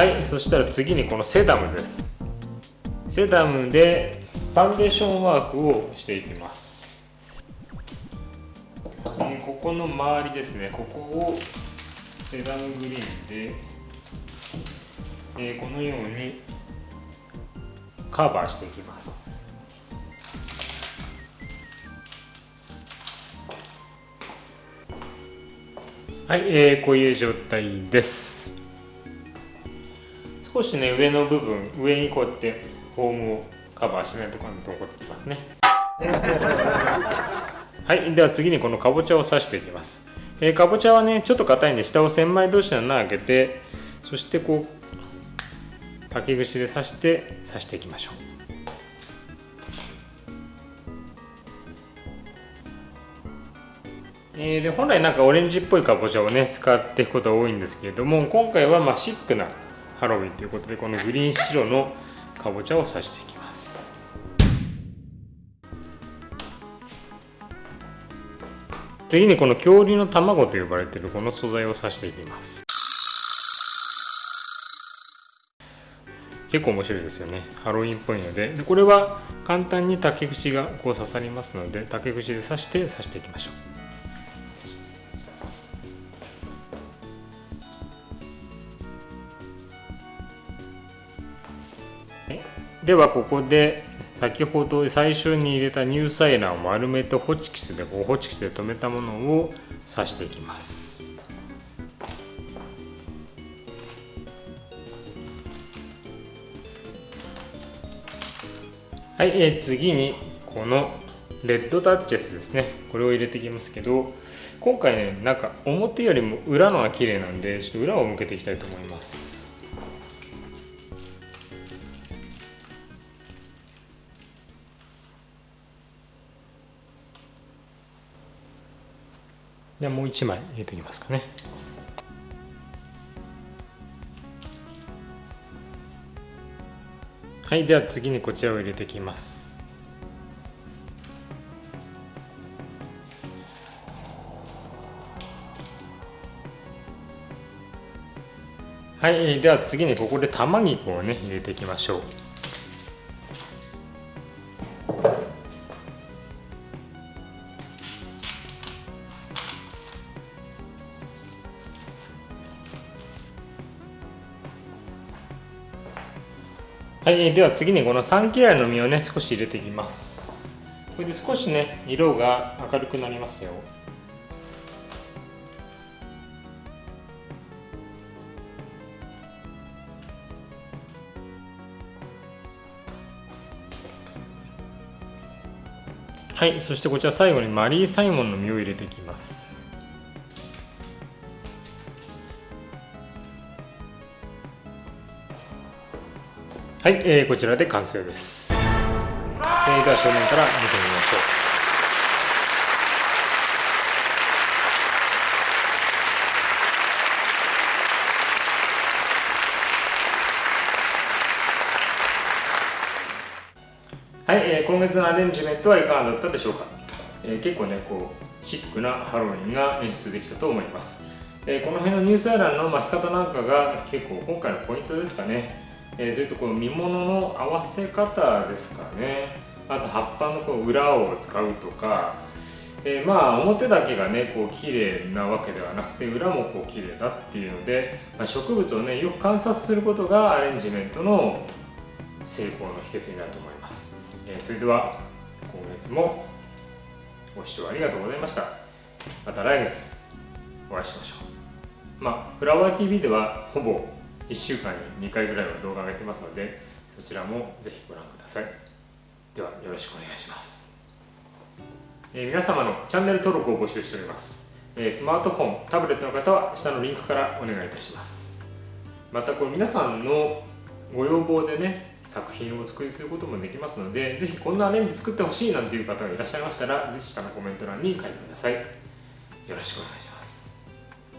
はいそしたら次にこのセダムです。セダムでファンデーションワークをしていきます。ここの周りですね。ここをセダムグリーンで、え、このようにカバーしていきます。はい、えー、こういう状態です。少しね上の部分上にこうやってフォームをカバーしないところに残ってますね。はいでは次にこのかぼちゃを刺していきます。えー、かぼちゃはねちょっと硬いんで下を千枚同士の穴開けてそしてこう竹串で刺して刺していきましょう。えー、で本来なんかオレンジっぽいかぼちゃをね使っていくことが多いんですけれども今回はまシックなハロウィンということでこのグリーン白のかぼちゃを刺していきます。次にこの恐竜の卵と呼ばれているこの素材を刺していきます。結構面白いですよね。ハロウィンっぽいので。でこれは簡単に竹串がこう刺さりますので竹串で刺して刺していきましょう。ではここで先ほど最初に入れたニューサイラーを丸めてホチキスでこうホチキスで留めたものを刺していきます。はい、えー、次にこのレッドタッチェスですね。これを入れていきますけど今回ねなんか表よりも裏のが綺麗なんでちょっと裏を向けていきたいと思います。ではもう1枚入れておきますかね。はいでは次にこちらを入れていきます。はいでは次にここで玉肉をね入れていきましょう。はい、では次にこのサンキラの実をね少し入れていきます。これで少しね色が明るくなりますよ。はいそしてこちら最後にマリーサイモンの実を入れていきます。はい、えー、こちらで完成です。えー、では正面から見てみましょう。はい、えー、今月のアレンジメントはいかがだったでしょうか、えー、結構ねこうシックなハロウィンが演出できたと思います、えー、この辺のニュースアイランの巻き方なんかが結構今回のポイントですかねえー、それとこの見物の合わせ方ですかね。あと葉っぱのこう裏を使うとか、えー、まあ表だけがねこう綺麗なわけではなくて裏もこう綺麗だっていうので、まあ、植物をねよく観察することがアレンジメントの成功の秘訣になると思います、えー、それでは今月もご視聴ありがとうございました。また来月お会いしましょう。まあフラワー TV ではほぼ1週間に2回ぐらいは動画上げてますのでそちらもぜひご覧ください。ではよろしくお願いします、えー、皆様のチャンネル登録を募集しております、えー、スマートフォンタブレットの方は下のリンクからお願いいたします。またこれ皆さんのご要望でね作品をお作りすることもできますのでぜひこんなアレンジ作ってほしいなんていう方がいらっしゃいましたらぜひ下のコメント欄に書いてください。よろしくお願いします。